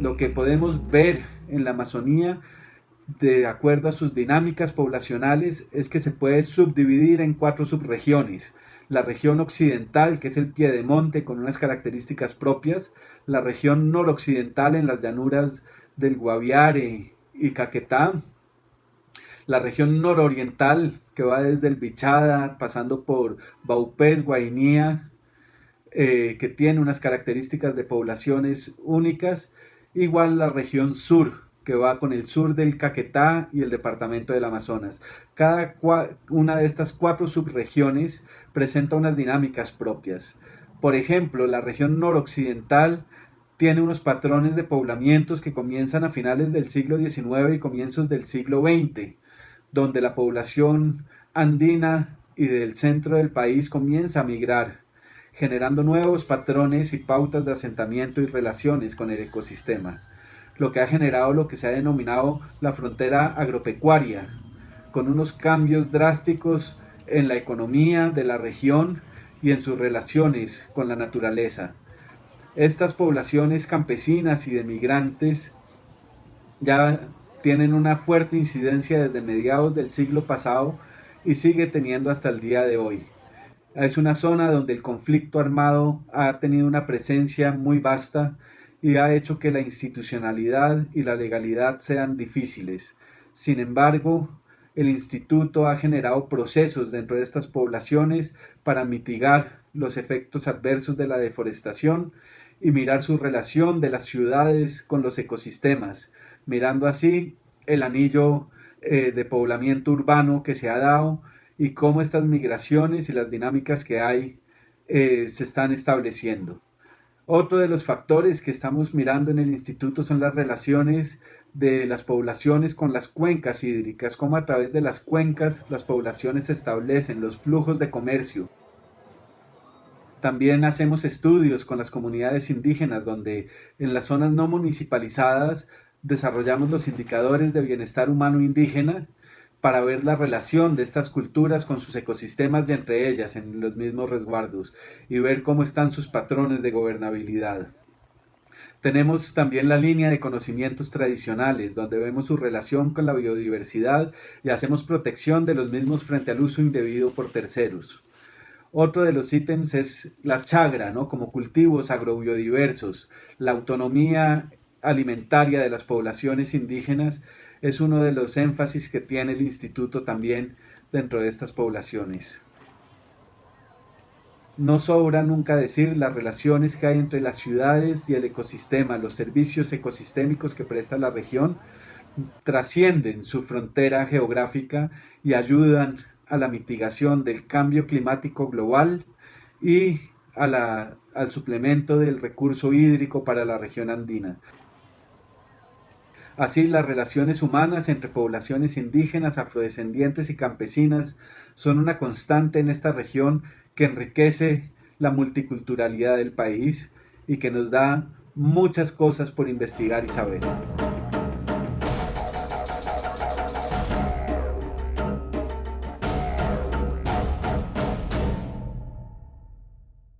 Lo que podemos ver en la Amazonía de acuerdo a sus dinámicas poblacionales, es que se puede subdividir en cuatro subregiones. La región occidental, que es el piedemonte con unas características propias, la región noroccidental en las llanuras del Guaviare y Caquetá, la región nororiental, que va desde el Bichada, pasando por Baupés, Guainía, eh, que tiene unas características de poblaciones únicas, igual la región sur, que va con el sur del Caquetá y el departamento del Amazonas. Cada una de estas cuatro subregiones presenta unas dinámicas propias. Por ejemplo, la región noroccidental tiene unos patrones de poblamientos que comienzan a finales del siglo XIX y comienzos del siglo XX, donde la población andina y del centro del país comienza a migrar, generando nuevos patrones y pautas de asentamiento y relaciones con el ecosistema lo que ha generado lo que se ha denominado la frontera agropecuaria, con unos cambios drásticos en la economía de la región y en sus relaciones con la naturaleza. Estas poblaciones campesinas y de migrantes ya tienen una fuerte incidencia desde mediados del siglo pasado y sigue teniendo hasta el día de hoy. Es una zona donde el conflicto armado ha tenido una presencia muy vasta y ha hecho que la institucionalidad y la legalidad sean difíciles. Sin embargo, el instituto ha generado procesos dentro de estas poblaciones para mitigar los efectos adversos de la deforestación y mirar su relación de las ciudades con los ecosistemas, mirando así el anillo eh, de poblamiento urbano que se ha dado y cómo estas migraciones y las dinámicas que hay eh, se están estableciendo. Otro de los factores que estamos mirando en el instituto son las relaciones de las poblaciones con las cuencas hídricas, cómo a través de las cuencas las poblaciones establecen los flujos de comercio. También hacemos estudios con las comunidades indígenas donde en las zonas no municipalizadas desarrollamos los indicadores de bienestar humano indígena para ver la relación de estas culturas con sus ecosistemas y entre ellas en los mismos resguardos y ver cómo están sus patrones de gobernabilidad. Tenemos también la línea de conocimientos tradicionales, donde vemos su relación con la biodiversidad y hacemos protección de los mismos frente al uso indebido por terceros. Otro de los ítems es la chagra, ¿no? como cultivos agrobiodiversos, la autonomía alimentaria de las poblaciones indígenas es uno de los énfasis que tiene el instituto también dentro de estas poblaciones. No sobra nunca decir las relaciones que hay entre las ciudades y el ecosistema, los servicios ecosistémicos que presta la región trascienden su frontera geográfica y ayudan a la mitigación del cambio climático global y al suplemento del recurso hídrico para la región andina. Así, las relaciones humanas entre poblaciones indígenas, afrodescendientes y campesinas son una constante en esta región que enriquece la multiculturalidad del país y que nos da muchas cosas por investigar y saber.